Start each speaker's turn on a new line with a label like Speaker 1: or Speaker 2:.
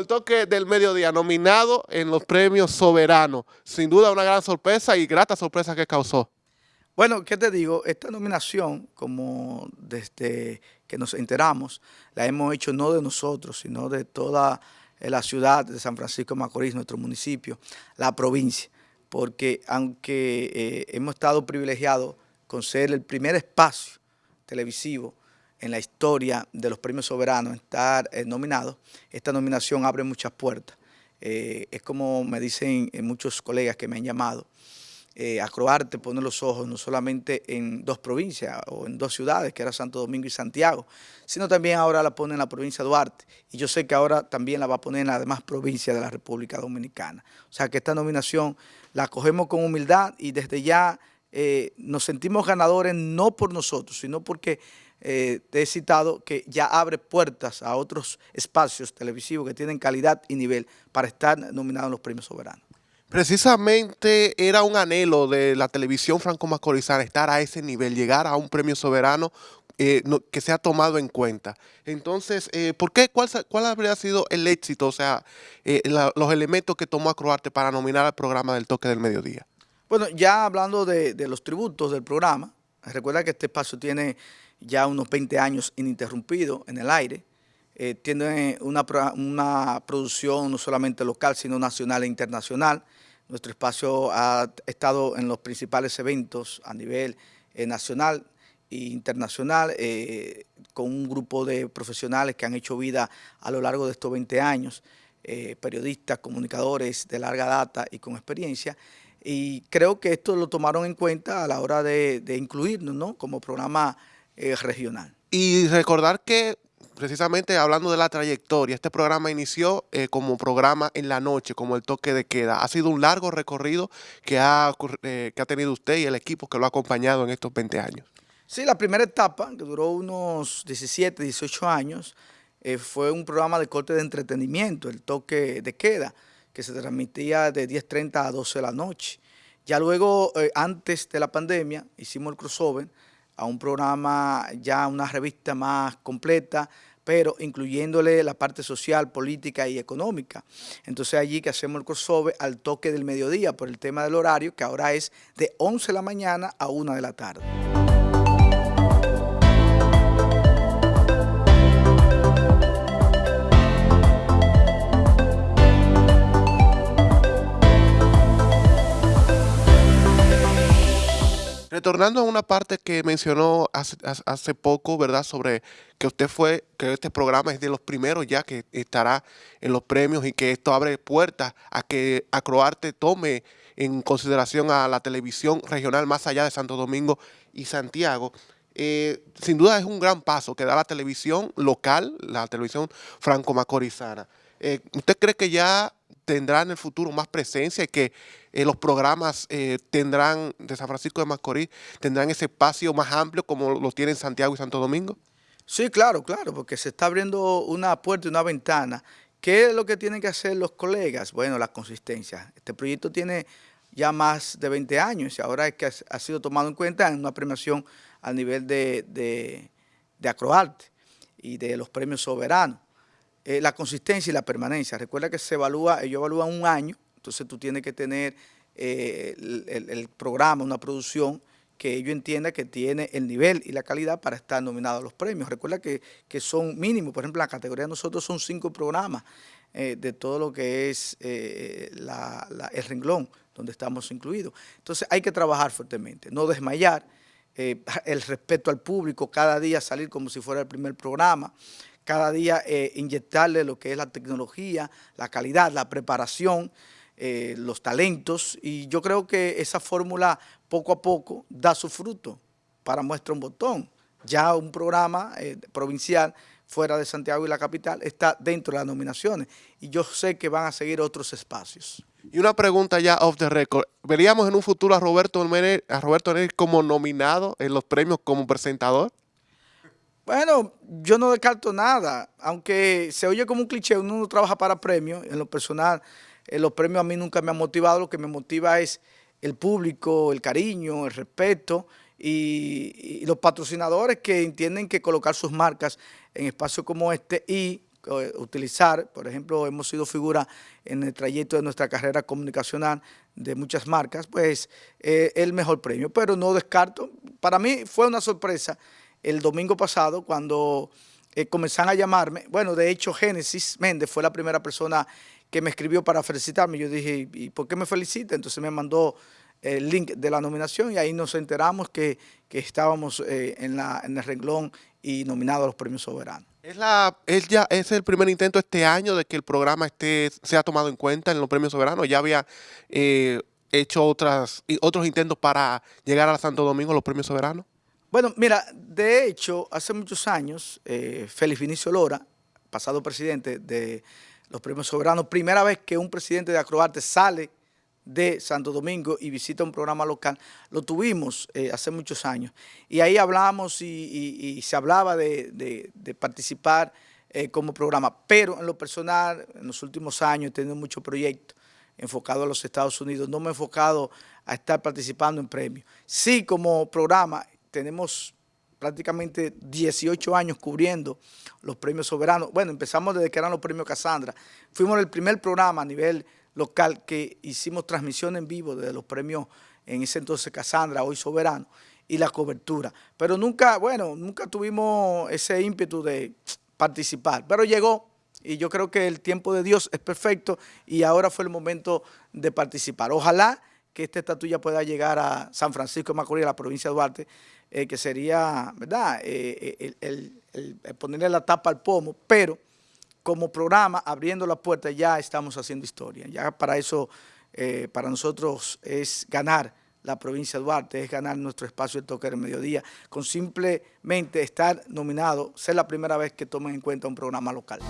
Speaker 1: el toque del mediodía, nominado en los premios soberanos. Sin duda una gran sorpresa y grata sorpresa que causó.
Speaker 2: Bueno, ¿qué te digo? Esta nominación, como desde que nos enteramos, la hemos hecho no de nosotros, sino de toda la ciudad de San Francisco de Macorís, nuestro municipio, la provincia, porque aunque eh, hemos estado privilegiados con ser el primer espacio televisivo en la historia de los premios soberanos, estar eh, nominados, esta nominación abre muchas puertas. Eh, es como me dicen eh, muchos colegas que me han llamado, eh, Acroarte pone los ojos no solamente en dos provincias o en dos ciudades, que era Santo Domingo y Santiago, sino también ahora la pone en la provincia de Duarte. Y yo sé que ahora también la va a poner en las demás provincias de la República Dominicana. O sea que esta nominación la cogemos con humildad y desde ya nos sentimos ganadores no por nosotros, sino porque eh, te he citado que ya abre puertas a otros espacios televisivos que tienen calidad y nivel para estar nominados en los premios soberanos.
Speaker 1: Precisamente era un anhelo de la televisión franco-macorizana estar a ese nivel, llegar a un premio soberano eh, que se ha tomado en cuenta. Entonces, eh, ¿por qué? ¿Cuál, ¿Cuál, habría sido el éxito, o sea, los elementos que tomó Acroarte para nominar al programa del toque del mediodía?
Speaker 2: Bueno, ya hablando de, los tributos del programa, recuerda que este espacio tiene ya unos 20 años ininterrumpido en el aire. Eh, tiene una, una, producción no solamente local, sino nacional e internacional. Nuestro espacio ha estado en los principales eventos a nivel eh, nacional e internacional, eh, con un grupo de profesionales que han hecho vida a lo largo de estos 20 años, periodistas, comunicadores de larga data y con experiencia, y creo que esto lo tomaron en cuenta a la hora de, de incluirnos ¿no? como programa eh, regional.
Speaker 1: Y recordar que precisamente hablando de la trayectoria, este programa inició eh, como programa en la noche, como el toque de queda. Ha sido un largo recorrido que ha, eh, que ha tenido usted y el equipo que lo ha acompañado en estos 20 años.
Speaker 2: Sí, la primera etapa, que duró unos 17, 18 años, fue un programa de corte de entretenimiento, el toque de queda, que se transmitía de 10.30 a 12 de la noche. Ya luego, antes de la pandemia, hicimos el crossover, a un programa, ya una revista más completa, pero incluyéndole la parte social, política y económica. Entonces allí que hacemos el crossover al toque del mediodía por el tema del horario, que ahora es de 11 de la mañana a 1 de la tarde.
Speaker 1: Retornando a una parte que mencionó hace, poco, ¿verdad? Sobre que usted fue, que este programa es de los primeros ya que estará en los premios y que esto abre puertas a que Acroarte tome en consideración a la televisión regional más allá de Santo Domingo y Santiago. Eh, sin duda es un gran paso que da la televisión local, la televisión franco-macorizana. Eh, ¿Usted cree que ya tendrá en el futuro más presencia y que eh, los programas eh, tendrán de San Francisco de Macorís, tendrán ese espacio más amplio como lo tienen Santiago y Santo Domingo?
Speaker 2: Sí, claro, claro, porque se está abriendo una puerta y una ventana. ¿Qué es lo que tienen que hacer los colegas? Bueno, la consistencia. Este proyecto tiene ya más de 20 años y ahora es que ha sido tomado en cuenta en una premiación a nivel de, de, de Acroarte y de los premios soberanos. Eh, la consistencia y la permanencia. Recuerda que se evalúa, ellos evalúan un año, entonces tú tienes que tener eh, el, programa, una producción que ellos entiendan que tiene el nivel y la calidad para estar nominado a los premios. Recuerda que, son mínimos, por ejemplo, la categoría de nosotros son cinco programas eh, de todo lo que es el renglón donde estamos incluidos. Entonces hay que trabajar fuertemente, no desmayar, el respeto al público, cada día salir como si fuera el primer programa, cada día eh, inyectarle lo que es la tecnología, la calidad, la preparación, eh, los talentos y yo creo que esa fórmula poco a poco da su fruto para muestra un botón. Ya un programa eh, provincial fuera de Santiago y la capital está dentro de las nominaciones y yo sé que van a seguir otros espacios.
Speaker 1: Y una pregunta ya off the record. ¿Veríamos en un futuro a Roberto Roberto como nominado en los premios como presentador?
Speaker 2: Bueno, yo no descarto nada, aunque se oye como un cliché, uno no trabaja para premios, en lo personal, en los premios a mí nunca me han motivado, lo que me motiva es el público, el cariño, el respeto y, los patrocinadores que entienden que colocar sus marcas en espacios como este y eh, utilizar, por ejemplo, hemos sido figura en el trayecto de nuestra carrera comunicacional de muchas marcas, pues eh, el mejor premio, pero no descarto, para mí fue una sorpresa el domingo pasado cuando eh, comenzaron a llamarme, bueno, de hecho Génesis Méndez fue la primera persona que me escribió para felicitarme, yo dije, ¿y por qué me felicita? Entonces me mandó el link de la nominación y ahí nos enteramos que, estábamos en, la, en el renglón y nominado a los premios soberanos.
Speaker 1: Es, la, es, ya, es el primer intento este año de que el programa esté, sea tomado en cuenta en los premios soberanos. Ya había eh, hecho otras, otros intentos para llegar a Santo Domingo los premios soberanos.
Speaker 2: Bueno, mira, de hecho, hace muchos años, eh, Félix Vinicio Lora, pasado presidente de los premios soberanos, primera vez que un presidente de Acroarte sale de Santo Domingo y visita un programa local. Lo tuvimos eh, hace muchos años y ahí hablamos y, se hablaba de, participar eh, como programa, pero en lo personal, en los últimos años he tenido muchos proyectos enfocados a los Estados Unidos, no me he enfocado a estar participando en premios. Sí, como programa tenemos prácticamente 18 años cubriendo los premios soberanos. Bueno, empezamos desde que eran los premios Casandra. Fuimos el primer programa a nivel local que hicimos transmisión en vivo de los premios en ese entonces Casandra, hoy Soberano, y la cobertura. Pero nunca, bueno, nunca tuvimos ese ímpetu de participar, pero llegó y yo creo que el tiempo de Dios es perfecto y ahora fue el momento de participar. Ojalá que esta estatuilla pueda llegar a San Francisco de Macorís, a la provincia de Duarte, eh, que sería, ¿verdad?, eh, el, el ponerle la tapa al pomo, pero como programa, abriendo la puerta, ya estamos haciendo historia. Ya para eso, eh, para nosotros es ganar la provincia de Duarte, es ganar nuestro espacio de toque del mediodía, con simplemente estar nominado, ser la primera vez que tomen en cuenta un programa local.